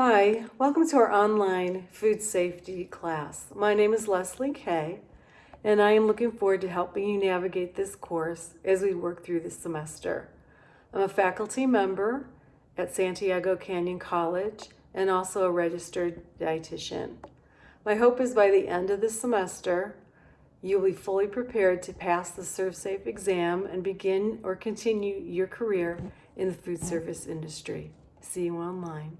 Hi, welcome to our online food safety class. My name is Leslie Kay, and I am looking forward to helping you navigate this course as we work through this semester. I'm a faculty member at Santiago Canyon College and also a registered dietitian. My hope is by the end of the semester, you will be fully prepared to pass the ServSafe exam and begin or continue your career in the food service industry. See you online.